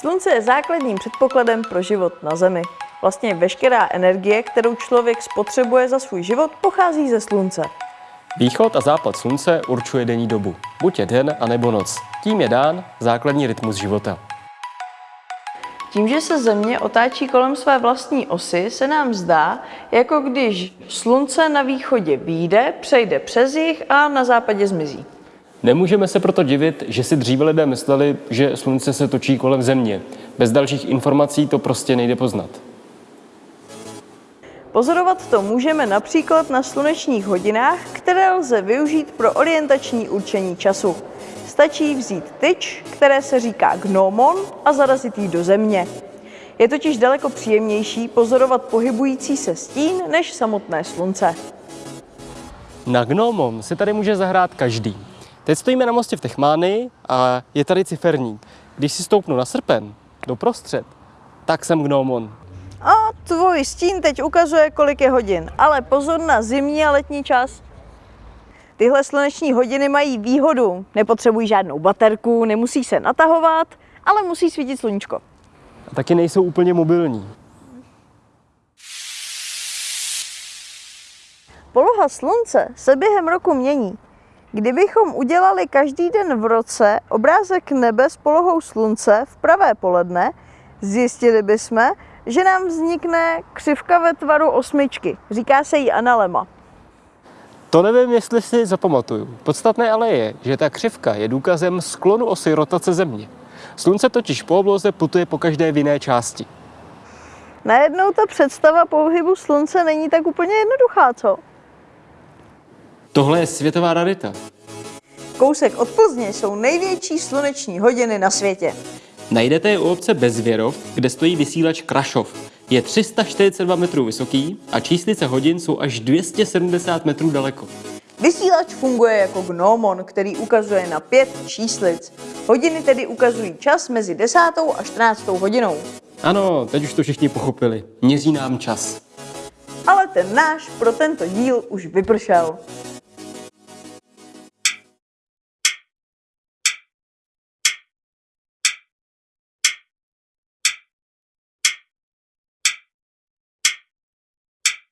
Slunce je základním předpokladem pro život na Zemi. Vlastně veškerá energie, kterou člověk spotřebuje za svůj život, pochází ze Slunce. Východ a západ slunce určuje denní dobu. Buď je den, anebo noc. Tím je dán základní rytmus života. Tím, že se Země otáčí kolem své vlastní osy, se nám zdá, jako když Slunce na východě výjde, přejde přes jih a na západě zmizí. Nemůžeme se proto divit, že si dříve lidé mysleli, že slunce se točí kolem země. Bez dalších informací to prostě nejde poznat. Pozorovat to můžeme například na slunečních hodinách, které lze využít pro orientační určení času. Stačí vzít tyč, které se říká gnomon, a zarazit ji do země. Je totiž daleko příjemnější pozorovat pohybující se stín než samotné slunce. Na gnomom si tady může zahrát každý. Teď stojíme na mostě v Techmánii a je tady ciferník. Když si stoupnu na srpen, doprostřed, tak jsem gnomon. A tvůj stín teď ukazuje, kolik je hodin, ale pozor na zimní a letní čas. Tyhle sluneční hodiny mají výhodu. Nepotřebují žádnou baterku, nemusí se natahovat, ale musí svítit sluníčko. A taky nejsou úplně mobilní. Poloha slunce se během roku mění. Kdybychom udělali každý den v roce obrázek nebe s polohou slunce v pravé poledne, zjistili bychom, že nám vznikne křivka ve tvaru osmičky. Říká se jí analema. To nevím, jestli si zapamatuju. Podstatné ale je, že ta křivka je důkazem sklonu osy rotace Země. Slunce totiž po obloze putuje po každé v jiné části. Najednou ta představa pohybu slunce není tak úplně jednoduchá, co? Tohle je světová rarita. Kousek od Plzně jsou největší sluneční hodiny na světě. Najdete je u obce Bezvěrov, kde stojí vysílač Krašov. Je 342 metrů vysoký a číslice hodin jsou až 270 metrů daleko. Vysílač funguje jako gnomon, který ukazuje na pět číslic. Hodiny tedy ukazují čas mezi 10. a 14. hodinou. Ano, teď už to všichni pochopili. Měří nám čas. Ale ten náš pro tento díl už vypršel.